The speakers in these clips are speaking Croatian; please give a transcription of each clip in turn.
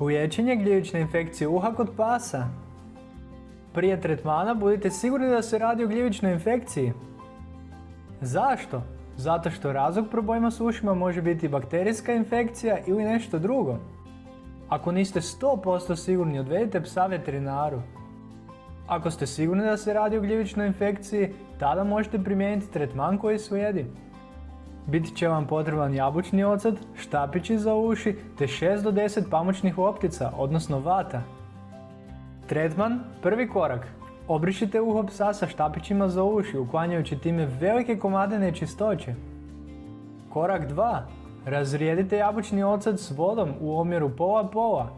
Liječenje gljivične infekcije uha kod pasa. Prije tretmana budite sigurni da se radi o gljivičnoj infekciji. Zašto? Zato što razlog problema s ušima može biti bakterijska infekcija ili nešto drugo. Ako niste 100% sigurni, odvedite psa veterinaru. Ako ste sigurni da se radi o gljivičnoj infekciji, tada možete primijeniti tretman koji slijedi. Biti će vam potreban jabučni ocet, štapići za uši te 6 do 10 pamučnih optica, odnosno vata. Tretman, prvi korak. Obrišite uho psa sa štapićima za uši, uklanjajući time velike komade nečistoće. Korak 2. Razrijedite jabučni ocet s vodom u omjeru pola-pola.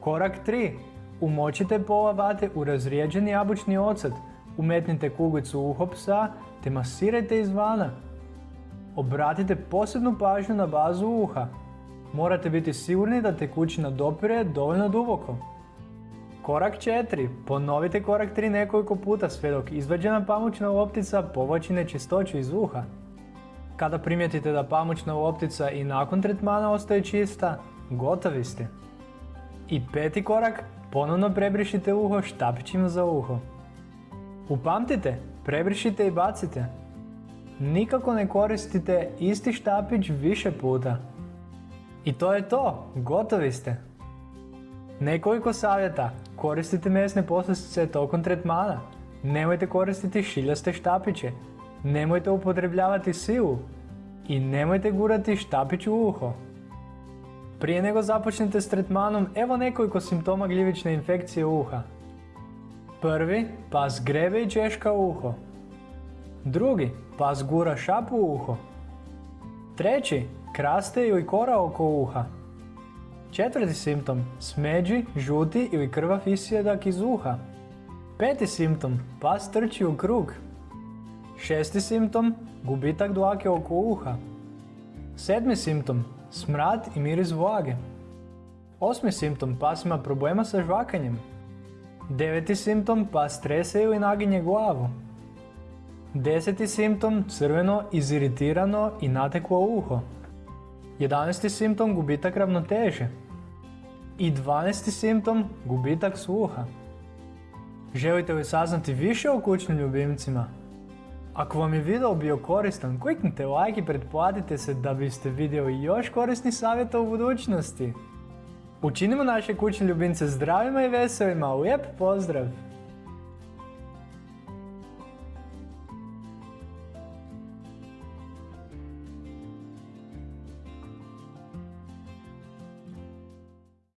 Korak 3. Umočite pola vate u razrijeđeni jabučni ocet, umetnite kuglicu uho psa te masirajte izvana. Obratite posebnu pažnju na bazu uha. Morate biti sigurni da tekućina dopire dovoljno duboko. Korak 4. Ponovite korak 3 nekoliko puta sve dok izvađena pamučna loptica povlači nečistoću iz uha. Kada primijetite da pamučna loptica i nakon tretmana ostaje čista, gotovi ste. I peti korak, ponovno prebrišite uho štapićima za uho. Upamtite, prebrišite i bacite. Nikako ne koristite isti štapić više puta. I to je to, gotovi ste. Nekoliko savjeta, koristite mesne poslastice tokom tretmana. Nemojte koristiti šiljaste štapiće. Nemojte upotrebljavati silu. I nemojte gurati štapić u uho. Prije nego započnete s tretmanom, evo nekoliko simptoma gljivične infekcije uha. Prvi, pas grebe i češka uho. Drugi, pas gura šapu u uho. Treći, kraste ili kora oko uha. Četvrti simptom, smeđi, žuti ili krvav isjedak iz uha. Peti simptom, pas trči u krug. Šesti simptom, gubitak dlake oko uha. Sedmi simptom, smrad i miris vlage. Osmi simptom, pas ima problema sa žvakanjem. Deveti simptom, pas trese ili naginje glavu. Deseti simptom, crveno, iziritirano i nateklo uho. Jedanesti simptom, gubitak ravnoteže. I dvanesti simptom, gubitak sluha. Želite li saznati više o kućnim ljubimcima? Ako vam je video bio koristan, kliknite like i pretplatite se da biste vidjeli još korisnih savjeta u budućnosti. Učinimo naše kućne ljubimce zdravima i veselima, lijep pozdrav!